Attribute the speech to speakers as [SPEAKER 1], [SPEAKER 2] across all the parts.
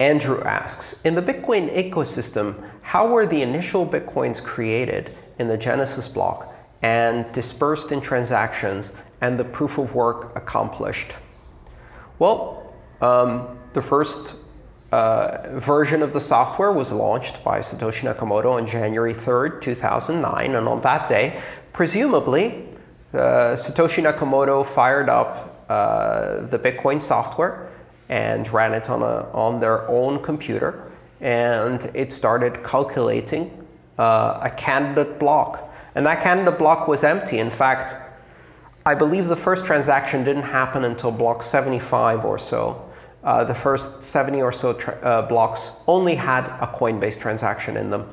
[SPEAKER 1] Andrew asks, in the Bitcoin ecosystem, how were the initial Bitcoins created in the Genesis block and dispersed in transactions and the proof of work accomplished? Well, um, the first uh, version of the software was launched by Satoshi Nakamoto on January 3, 2009. And on that day, presumably, uh, Satoshi Nakamoto fired up uh, the Bitcoin software and ran it on, a, on their own computer. And it started calculating uh, a candidate block. And that candidate block was empty. In fact, I believe the first transaction didn't happen until block 75 or so uh, the first 70 or so uh, blocks only had a Coinbase transaction in them.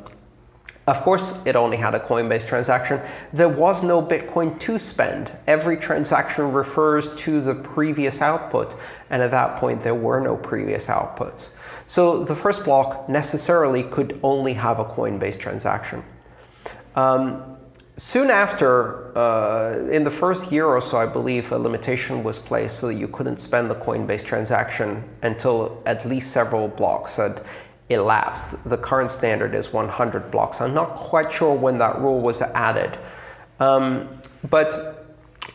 [SPEAKER 1] Of course, it only had a Coinbase transaction. There was no Bitcoin to spend. Every transaction refers to the previous output. And at that point, there were no previous outputs. So the first block necessarily could only have a Coinbase transaction. Um, Soon after, uh, in the first year or so, I believe, a limitation was placed so that you couldn't spend the Coinbase transaction until at least several blocks had elapsed. The current standard is 100 blocks. I'm not quite sure when that rule was added. Um, but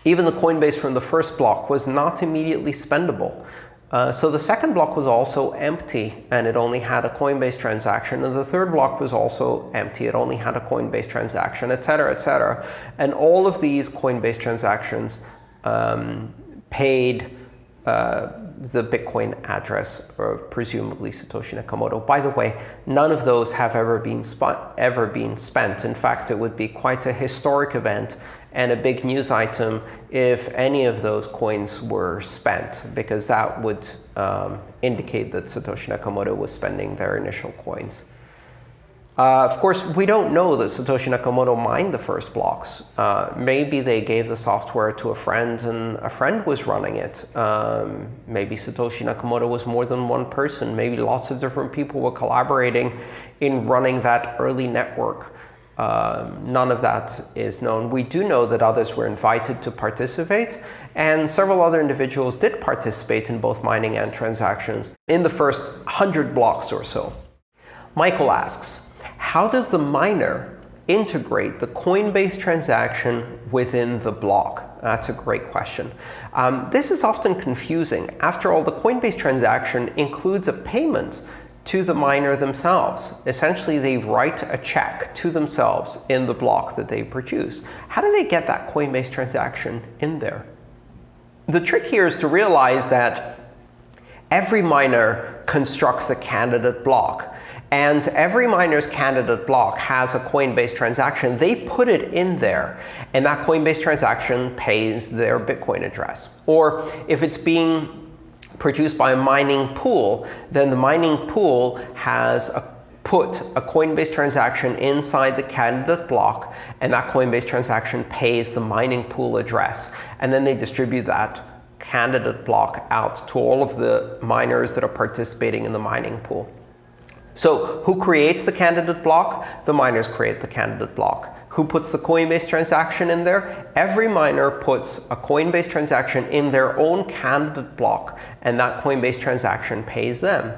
[SPEAKER 1] even the Coinbase from the first block was not immediately spendable. Uh, so the second block was also empty, and it only had a Coinbase transaction. And the third block was also empty. It only had a Coinbase transaction, etc., cetera, et cetera. And all of these Coinbase transactions um, paid uh, the Bitcoin address of presumably Satoshi Nakamoto. By the way, none of those have ever been, ever been spent. In fact, it would be quite a historic event and a big news item if any of those coins were spent, because that would um, indicate that Satoshi Nakamoto was spending their initial coins. Uh, of course, we don't know that Satoshi Nakamoto mined the first blocks. Uh, maybe they gave the software to a friend and a friend was running it. Um, maybe Satoshi Nakamoto was more than one person. Maybe lots of different people were collaborating in running that early network. Um, none of that is known. We do know that others were invited to participate, and several other individuals did participate in both mining and transactions in the first 100 blocks or so. Michael asks, how does the miner integrate the Coinbase transaction within the block? That's a great question. Um, this is often confusing. After all, the Coinbase transaction includes a payment to the miner themselves. Essentially, they write a check to themselves in the block that they produce. How do they get that Coinbase transaction in there? The trick here is to realize that every miner constructs a candidate block. And every miner's candidate block has a Coinbase transaction. They put it in there, and that Coinbase transaction pays their Bitcoin address. Or if it's being produced by a mining pool, then the mining pool has a, put a Coinbase transaction inside the candidate block, and that Coinbase transaction pays the mining pool address. And then they distribute that candidate block out to all of the miners that are participating in the mining pool. So who creates the candidate block? The miners create the candidate block. Who puts the Coinbase transaction in there? Every miner puts a Coinbase transaction in their own candidate block, and that Coinbase transaction pays them.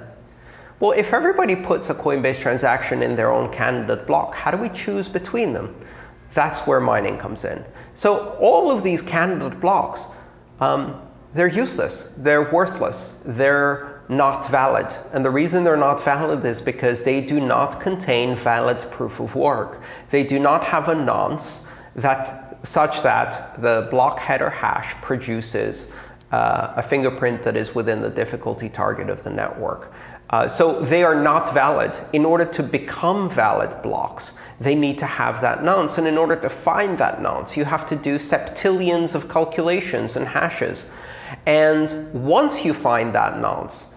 [SPEAKER 1] Well, if everybody puts a Coinbase transaction in their own candidate block, how do we choose between them? That's where mining comes in. So all of these candidate blocks, um, they're useless. They're worthless. They're not valid. And the reason they're not valid is because they do not contain valid proof of work. They do not have a nonce that, such that the block header hash produces uh, a fingerprint that is within the difficulty target of the network. Uh, so they are not valid. In order to become valid blocks, they need to have that nonce. And in order to find that nonce, you have to do septillions of calculations and hashes. And once you find that nonce,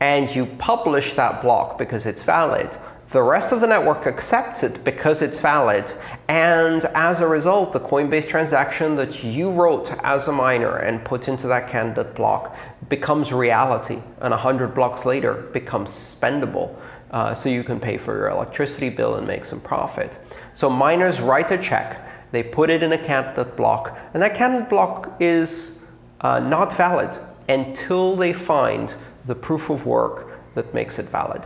[SPEAKER 1] and you publish that block because it's valid, the rest of the network accepts it because it's valid. And as a result, the Coinbase transaction that you wrote as a miner and put into that candidate block becomes reality. And 100 blocks later becomes spendable. Uh, so you can pay for your electricity bill and make some profit. So miners write a check. They put it in a candidate block. And that candidate block is uh, not valid until they find the proof of work that makes it valid.